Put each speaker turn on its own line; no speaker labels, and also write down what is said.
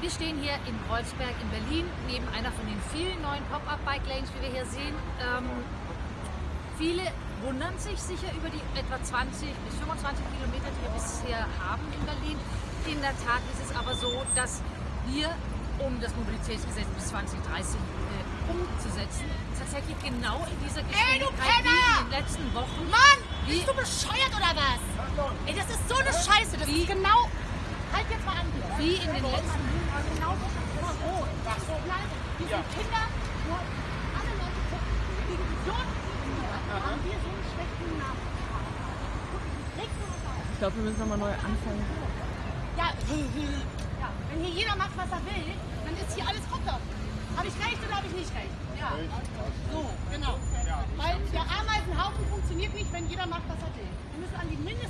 Wir stehen hier in Kreuzberg in Berlin, neben einer von den vielen neuen Pop-Up-Bike-Lanes, wie wir hier sehen. Ähm, viele wundern sich sicher über die etwa 20 bis 25 Kilometer, die wir bisher haben in Berlin. In der Tat ist es aber so, dass wir, um das Mobilitätsgesetz bis 2030 äh, umzusetzen, tatsächlich genau in dieser Geschwindigkeit wie in den letzten Wochen
Mann, bist du bescheuert oder was? Ey, das ist so eine Scheiße. Das
Wie-
ist genau. Halt jetzt mal an
wie in den letzten
Genau das ist immer rot. Das ist so bleibt. Wir sind Kinder. Nur alle Leute gucken. Wegen Idioten wie ihr haben wir so einen schlechten Namen. Regt nur was auf.
Ich glaube, wir müssen nochmal neu anfangen.
Ja, ja, wenn hier jeder macht, was er will, dann ist hier alles Kacke. Habe ich recht oder habe ich nicht recht? Ja. So, genau. Weil der Ameisenhaufen funktioniert nicht, wenn jeder macht, was er will. Wir müssen an die Mindestregeln